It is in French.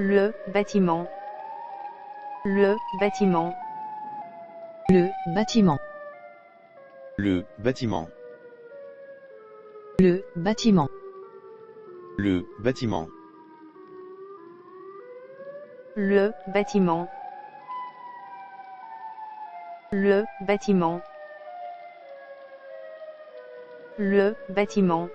Le bâtiment. Le bâtiment. Le bâtiment. Le bâtiment. Le bâtiment. Le bâtiment. Le bâtiment. Le bâtiment. Le bâtiment.